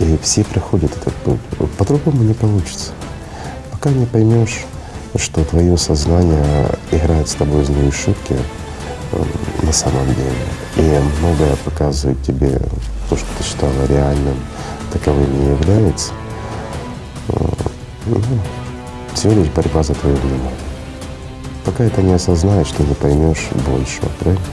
И все проходят этот путь. «Ну, по-другому не получится. Пока не поймешь, что твое сознание играет с тобой злые шутки э, на самом деле. И многое показывает тебе то, что ты считала реальным, таковым не является. Э, ну, всего лишь борьба за твое внимание. Пока это не осознаешь, ты не поймешь большего, правильно?